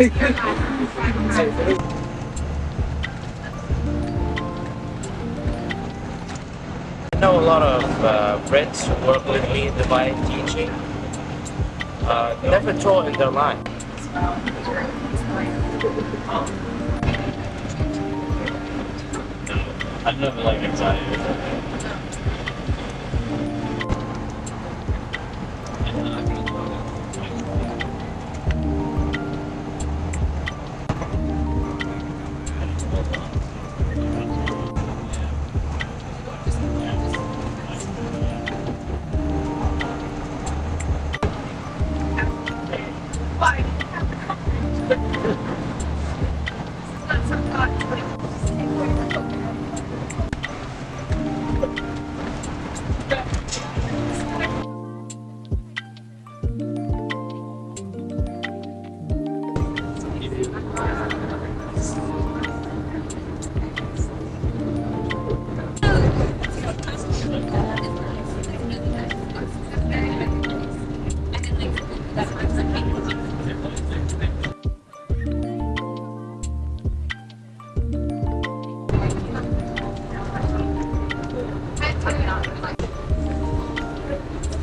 I know a lot of uh, friends who work with me in Dubai teaching. Uh, never taught in their life. I've never like anxiety. Ha ha ha!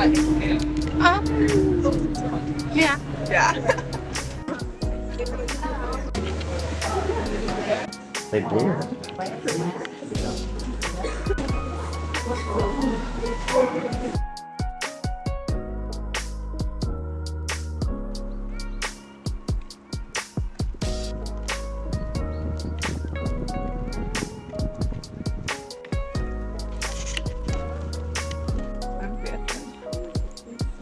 Yeah. Yeah. They blew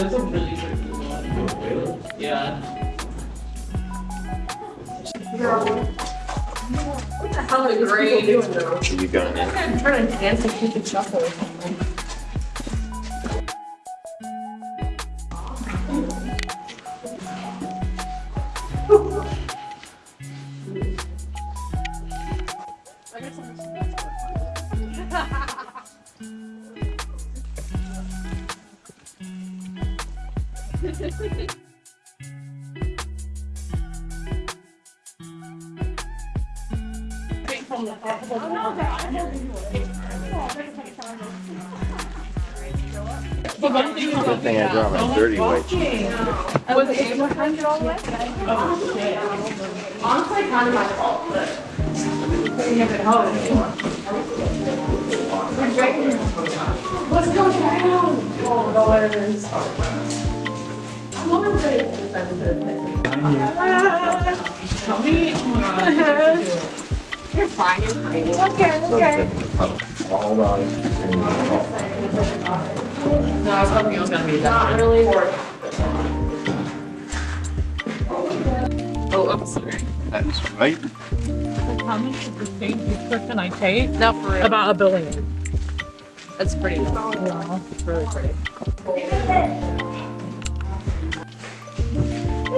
That's a really tricky one. Yeah. How great. You going in? I'm trying to dance and keep it shuffle or something. Good thing I brought my dirty white sheet. Was it the way? Honestly, kind of my fault, but couldn't have home anymore. Let's go down. Oh, on Tell me. You're fine, you're fine. Okay, okay. Hold on. No, I was hoping it was gonna be that. Not really. Oh, I'm sorry. That's right. How much of the same description I take No, for real. about a billion. That's pretty. Yeah. It's really pretty.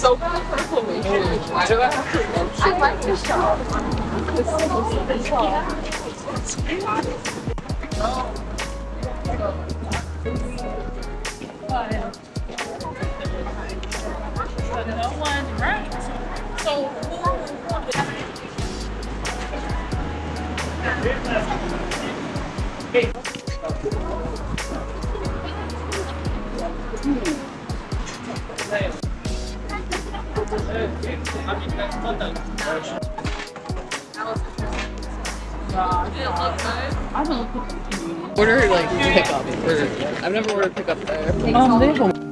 so good for inflammation. Why do I have to mention I like the shop. No one, right? So, Order like pickup. I've never ordered pickup there. um,